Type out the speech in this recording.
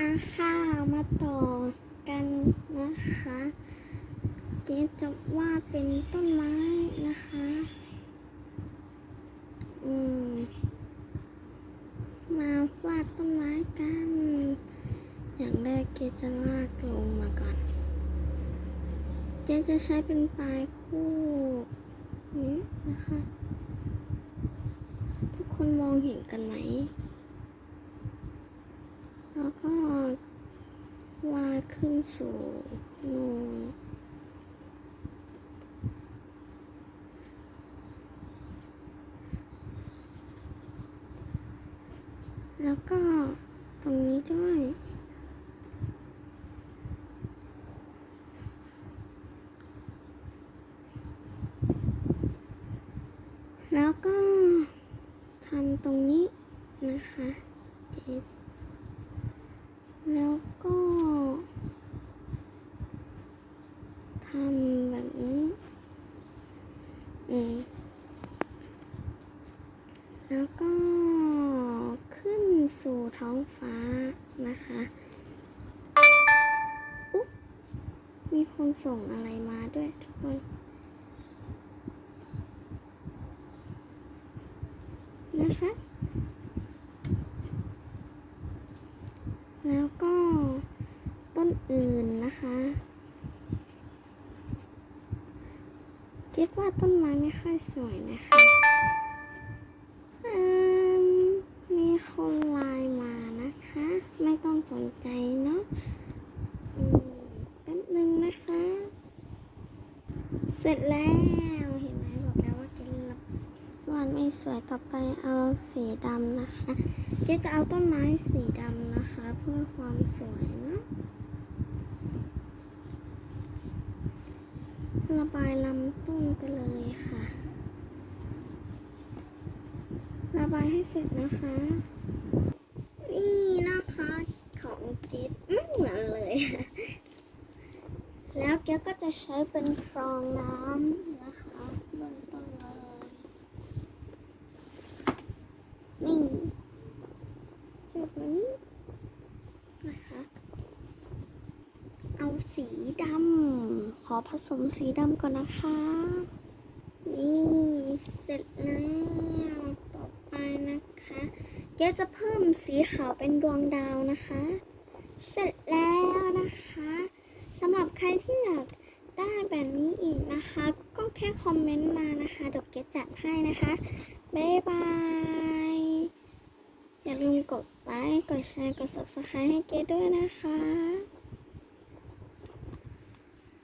อาค่ะมาต่อกันนะคะ เกดจะวาดเป็นต้นไม้นะคะ อืม มาวาดต้นไม้กัน อย่างแรกเกดจะลากลงมาก่อน เกดจะใช้เป็นปลายคู่นี้นะคะ ทุกคนมองเห็นกันไหม แล้วก็วาดขึ้นสู่นูนแล้วก็ตรงนี้ด้วย แล้วก็ทำตรงนี้นะคะเจ็ด แล้วก็ทำแบบนี้ อืม แล้วก็ขึ้นสู่ท้องฟ้านะคะอุ๊บมีคนส่งอะไรมาด้วยทุกคนนะคะ แล้วก็ต้นอื่นนะคะ คิดว่าต้นไม้ไม่ค่อยสวยนะคะมมีคนไลน์มานะคะ ไม่ต้องสนใจเนาะแป๊บนึงนะคะ เสร็จแล้ว ไม่สวยต่อไปเอาสีดำนะคะเจ๊จะเอาต้นไม้สีดำนะคะ เพื่อความสวยนะระบายลำต้นไปเลยค่ะ ระบายให้เสร็จนะคะ นี่นะคะของเจ๊อื้อเหมือนเลย แล้วแกก็จะใช้เป็นฟองน้ำนะคะเบื้องต้นเลย นี่จุดนี้นะคะเอาสีดำขอผสมสีดำก่อนนะคะ นี่เสร็จแล้วต่อไปนะคะเกจะเพิ่มสีขาวเป็นดวงดาวนะคะ เสร็จแล้วนะคะสำหรับใครที่อยากได้แบบนี้อีกนะคะ ก็แค่คอมเมนต์มานะคะเดี๋ยวเกจัดให้นะคะ บ๊ายบาย อย่าลืมกดไลค์ กดแชร์ กด subscribe ให้เกดด้วยนะคะ